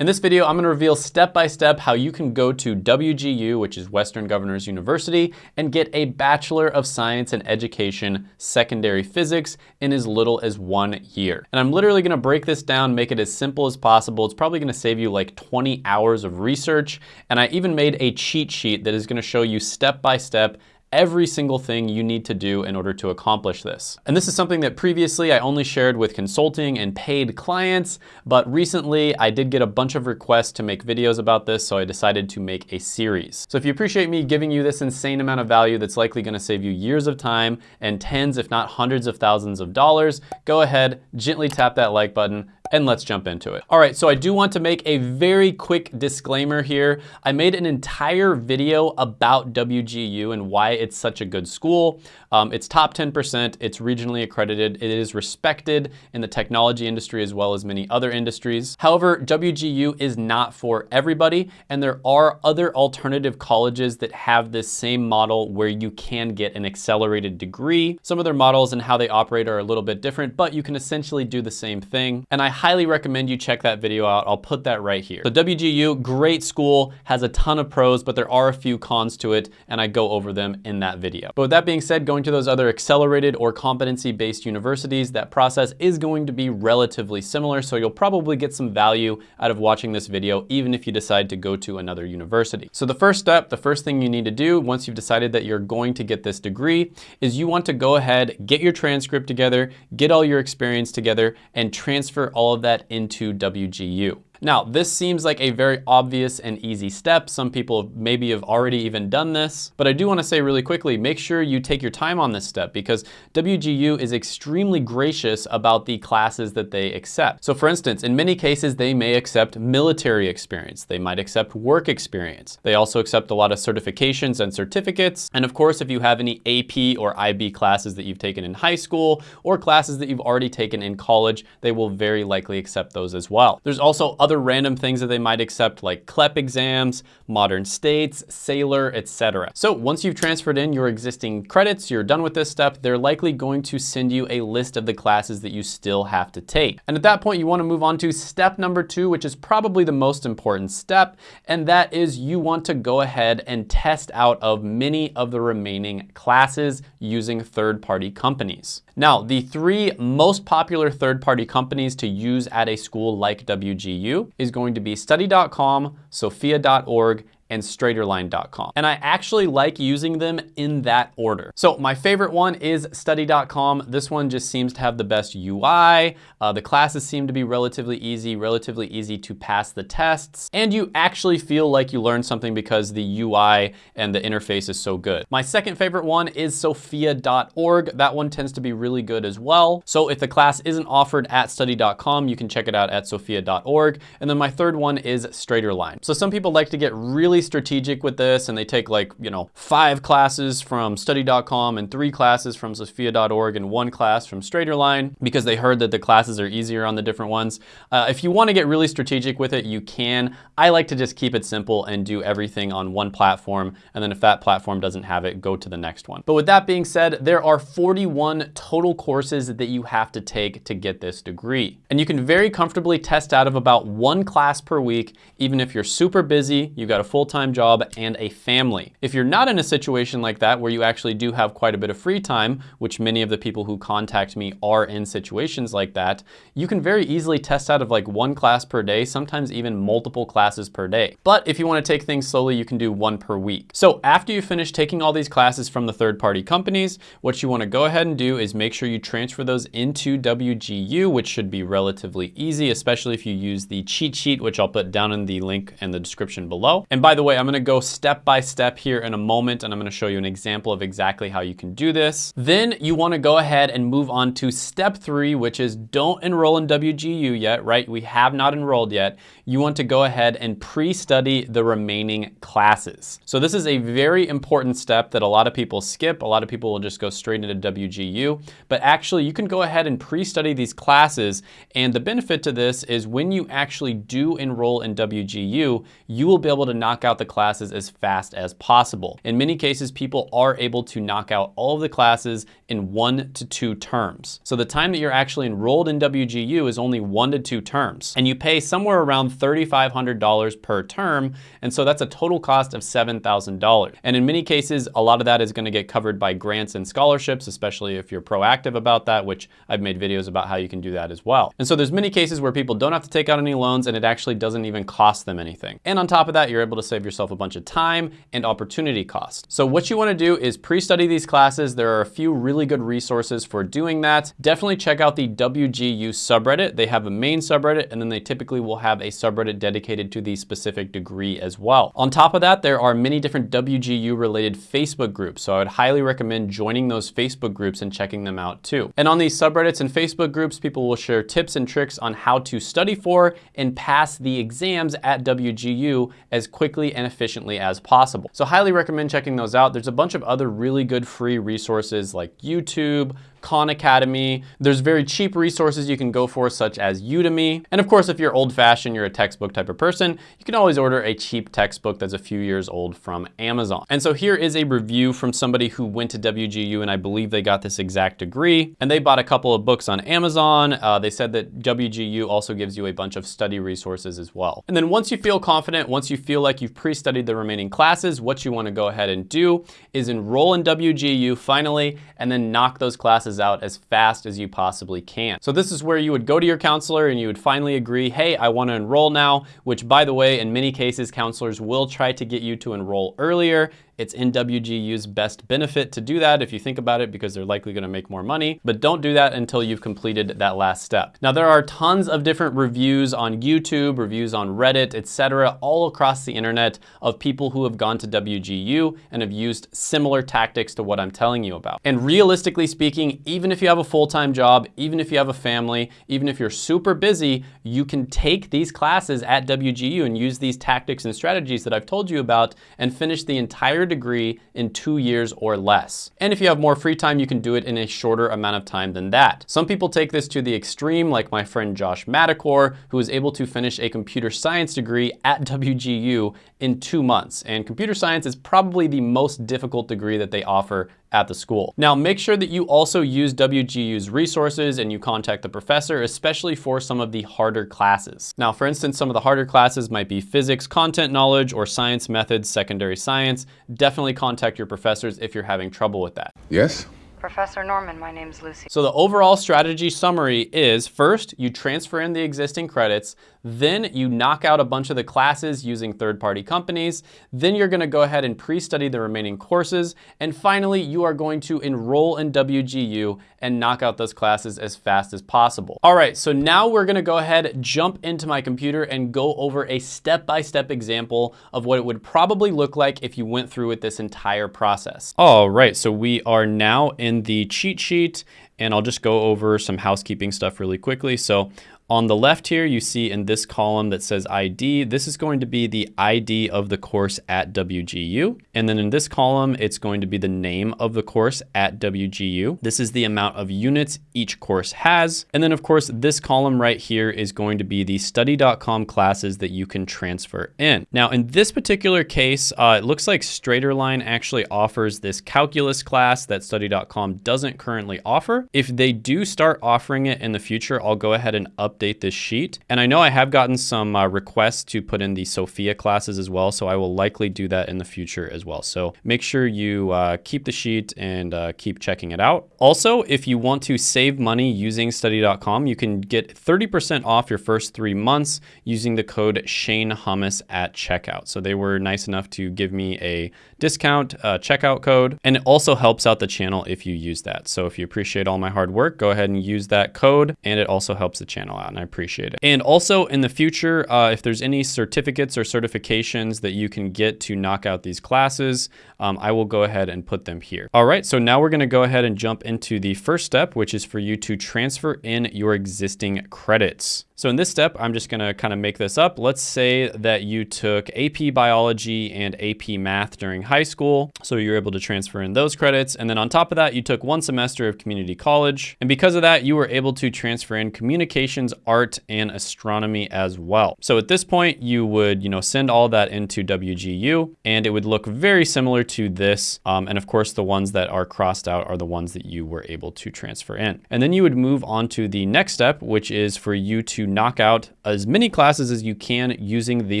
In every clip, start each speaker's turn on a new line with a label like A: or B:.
A: In this video, I'm gonna reveal step-by-step -step how you can go to WGU, which is Western Governors University, and get a Bachelor of Science in Education Secondary Physics in as little as one year. And I'm literally gonna break this down, make it as simple as possible. It's probably gonna save you like 20 hours of research. And I even made a cheat sheet that is gonna show you step-by-step -step every single thing you need to do in order to accomplish this. And this is something that previously I only shared with consulting and paid clients, but recently I did get a bunch of requests to make videos about this, so I decided to make a series. So if you appreciate me giving you this insane amount of value that's likely gonna save you years of time and tens, if not hundreds of thousands of dollars, go ahead, gently tap that like button, and let's jump into it. All right, so I do want to make a very quick disclaimer here. I made an entire video about WGU and why it's such a good school. Um, it's top 10%, it's regionally accredited, it is respected in the technology industry as well as many other industries. However, WGU is not for everybody, and there are other alternative colleges that have this same model where you can get an accelerated degree. Some of their models and how they operate are a little bit different, but you can essentially do the same thing. And I highly recommend you check that video out. I'll put that right here. So WGU, great school, has a ton of pros, but there are a few cons to it, and I go over them in that video. But with that being said, going to those other accelerated or competency-based universities, that process is going to be relatively similar, so you'll probably get some value out of watching this video, even if you decide to go to another university. So the first step, the first thing you need to do once you've decided that you're going to get this degree is you want to go ahead, get your transcript together, get all your experience together, and transfer all all of that into WGU. Now, this seems like a very obvious and easy step. Some people maybe have already even done this, but I do wanna say really quickly, make sure you take your time on this step because WGU is extremely gracious about the classes that they accept. So for instance, in many cases, they may accept military experience. They might accept work experience. They also accept a lot of certifications and certificates. And of course, if you have any AP or IB classes that you've taken in high school or classes that you've already taken in college, they will very likely accept those as well. There's also other other random things that they might accept like CLEP exams, modern states, Saylor, etc. So once you've transferred in your existing credits, you're done with this step, they're likely going to send you a list of the classes that you still have to take. And at that point, you wanna move on to step number two, which is probably the most important step, and that is you want to go ahead and test out of many of the remaining classes using third-party companies. Now, the three most popular third-party companies to use at a school like WGU is going to be study.com, sophia.org, and straighterline.com. And I actually like using them in that order. So my favorite one is study.com. This one just seems to have the best UI. Uh, the classes seem to be relatively easy, relatively easy to pass the tests. And you actually feel like you learned something because the UI and the interface is so good. My second favorite one is sophia.org. That one tends to be really good as well. So if the class isn't offered at study.com, you can check it out at sophia.org. And then my third one is Straighterline. So some people like to get really really strategic with this and they take like, you know, five classes from study.com and three classes from sophia.org and one class from Straighterline because they heard that the classes are easier on the different ones. Uh, if you wanna get really strategic with it, you can. I like to just keep it simple and do everything on one platform. And then if that platform doesn't have it, go to the next one. But with that being said, there are 41 total courses that you have to take to get this degree. And you can very comfortably test out of about one class per week, even if you're super busy, you've got a full full-time job and a family. If you're not in a situation like that where you actually do have quite a bit of free time, which many of the people who contact me are in situations like that, you can very easily test out of like one class per day, sometimes even multiple classes per day. But if you wanna take things slowly, you can do one per week. So after you finish taking all these classes from the third-party companies, what you wanna go ahead and do is make sure you transfer those into WGU, which should be relatively easy, especially if you use the cheat sheet, which I'll put down in the link in the description below. And by the the way, I'm gonna go step by step here in a moment and I'm gonna show you an example of exactly how you can do this. Then you wanna go ahead and move on to step three, which is don't enroll in WGU yet, right? We have not enrolled yet. You want to go ahead and pre-study the remaining classes. So this is a very important step that a lot of people skip. A lot of people will just go straight into WGU, but actually you can go ahead and pre-study these classes. And the benefit to this is when you actually do enroll in WGU, you will be able to knock out out the classes as fast as possible. In many cases, people are able to knock out all of the classes in one to two terms. So the time that you're actually enrolled in WGU is only one to two terms. And you pay somewhere around $3,500 per term. And so that's a total cost of $7,000. And in many cases, a lot of that is gonna get covered by grants and scholarships, especially if you're proactive about that, which I've made videos about how you can do that as well. And so there's many cases where people don't have to take out any loans and it actually doesn't even cost them anything. And on top of that, you're able to save yourself a bunch of time and opportunity cost. So what you wanna do is pre-study these classes. There are a few really good resources for doing that. Definitely check out the WGU subreddit. They have a main subreddit and then they typically will have a subreddit dedicated to the specific degree as well. On top of that, there are many different WGU related Facebook groups. So I would highly recommend joining those Facebook groups and checking them out too. And on these subreddits and Facebook groups, people will share tips and tricks on how to study for and pass the exams at WGU as quickly and efficiently as possible. So highly recommend checking those out. There's a bunch of other really good free resources like YouTube, Khan Academy. There's very cheap resources you can go for, such as Udemy. And of course, if you're old fashioned, you're a textbook type of person, you can always order a cheap textbook that's a few years old from Amazon. And so here is a review from somebody who went to WGU and I believe they got this exact degree. And they bought a couple of books on Amazon. Uh, they said that WGU also gives you a bunch of study resources as well. And then once you feel confident, once you feel like you've pre-studied the remaining classes, what you wanna go ahead and do is enroll in WGU finally, and then knock those classes out as fast as you possibly can. So this is where you would go to your counselor and you would finally agree, hey, I wanna enroll now, which by the way, in many cases, counselors will try to get you to enroll earlier it's in WGU's best benefit to do that if you think about it because they're likely gonna make more money, but don't do that until you've completed that last step. Now there are tons of different reviews on YouTube, reviews on Reddit, etc., all across the internet of people who have gone to WGU and have used similar tactics to what I'm telling you about. And realistically speaking, even if you have a full-time job, even if you have a family, even if you're super busy, you can take these classes at WGU and use these tactics and strategies that I've told you about and finish the entire degree in two years or less. And if you have more free time, you can do it in a shorter amount of time than that. Some people take this to the extreme, like my friend Josh Madakor, who was able to finish a computer science degree at WGU in two months. And computer science is probably the most difficult degree that they offer at the school. Now, make sure that you also use WGU's resources and you contact the professor, especially for some of the harder classes. Now, for instance, some of the harder classes might be physics, content knowledge, or science methods, secondary science. Definitely contact your professors if you're having trouble with that.
B: Yes?
C: Professor Norman, my name's Lucy.
A: So the overall strategy summary is first, you transfer in the existing credits, then you knock out a bunch of the classes using third-party companies. Then you're gonna go ahead and pre-study the remaining courses. And finally, you are going to enroll in WGU and knock out those classes as fast as possible. All right, so now we're gonna go ahead, jump into my computer and go over a step-by-step -step example of what it would probably look like if you went through with this entire process. All right, so we are now in the cheat sheet and I'll just go over some housekeeping stuff really quickly. So on the left here, you see in this column that says ID, this is going to be the ID of the course at WGU. And then in this column, it's going to be the name of the course at WGU. This is the amount of units each course has. And then of course, this column right here is going to be the study.com classes that you can transfer in. Now in this particular case, uh, it looks like Straighterline actually offers this calculus class that study.com doesn't currently offer. If they do start offering it in the future, I'll go ahead and up update this sheet. And I know I have gotten some uh, requests to put in the Sophia classes as well, so I will likely do that in the future as well. So make sure you uh, keep the sheet and uh, keep checking it out. Also, if you want to save money using study.com, you can get 30% off your first three months using the code Shane Hummus at checkout. So they were nice enough to give me a discount uh, checkout code, and it also helps out the channel if you use that. So if you appreciate all my hard work, go ahead and use that code, and it also helps the channel out and I appreciate it. And also in the future, uh, if there's any certificates or certifications that you can get to knock out these classes, um, I will go ahead and put them here. All right, so now we're gonna go ahead and jump into the first step, which is for you to transfer in your existing credits. So in this step, I'm just gonna kind of make this up. Let's say that you took AP Biology and AP Math during high school. So you're able to transfer in those credits. And then on top of that, you took one semester of community college. And because of that, you were able to transfer in communications, art, and astronomy as well. So at this point, you would, you know, send all that into WGU and it would look very similar to this. Um, and of course, the ones that are crossed out are the ones that you were able to transfer in. And then you would move on to the next step, which is for you to knock out as many classes as you can using the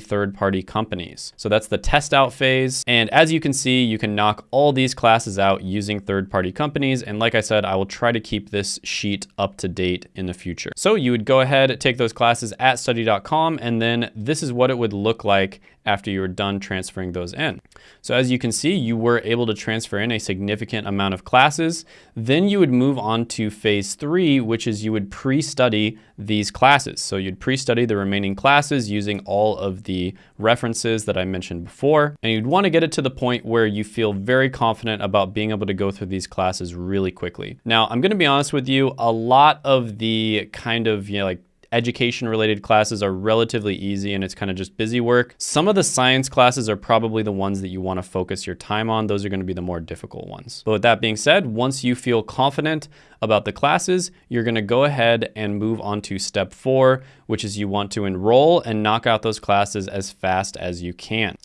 A: third-party companies. So that's the test out phase. And as you can see, you can knock all these classes out using third-party companies. And like I said, I will try to keep this sheet up to date in the future. So you would go ahead, take those classes at study.com, and then this is what it would look like after you were done transferring those in. So as you can see, you were able to transfer in a significant amount of classes. Then you would move on to phase three, which is you would pre-study these classes. So you'd pre-study the remaining classes using all of the references that I mentioned before. And you'd want to get it to the point where you feel very confident about being able to go through these classes really quickly. Now, I'm going to be honest with you, a lot of the kind of, you know, like education related classes are relatively easy and it's kind of just busy work. Some of the science classes are probably the ones that you want to focus your time on. Those are going to be the more difficult ones. But with that being said, once you feel confident about the classes, you're going to go ahead and move on to step four, which is you want to enroll and knock out those classes as fast as you can.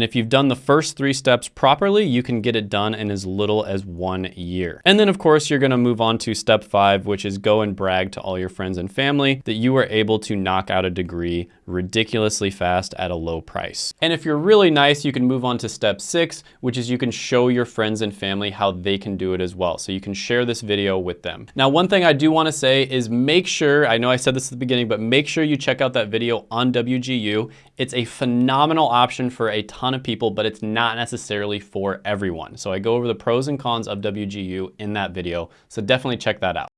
A: And if you've done the first three steps properly, you can get it done in as little as one year. And then of course, you're gonna move on to step five, which is go and brag to all your friends and family that you were able to knock out a degree ridiculously fast at a low price. And if you're really nice, you can move on to step six, which is you can show your friends and family how they can do it as well. So you can share this video with them. Now, one thing I do wanna say is make sure, I know I said this at the beginning, but make sure you check out that video on WGU. It's a phenomenal option for a ton of people, but it's not necessarily for everyone. So I go over the pros and cons of WGU in that video. So definitely check that out.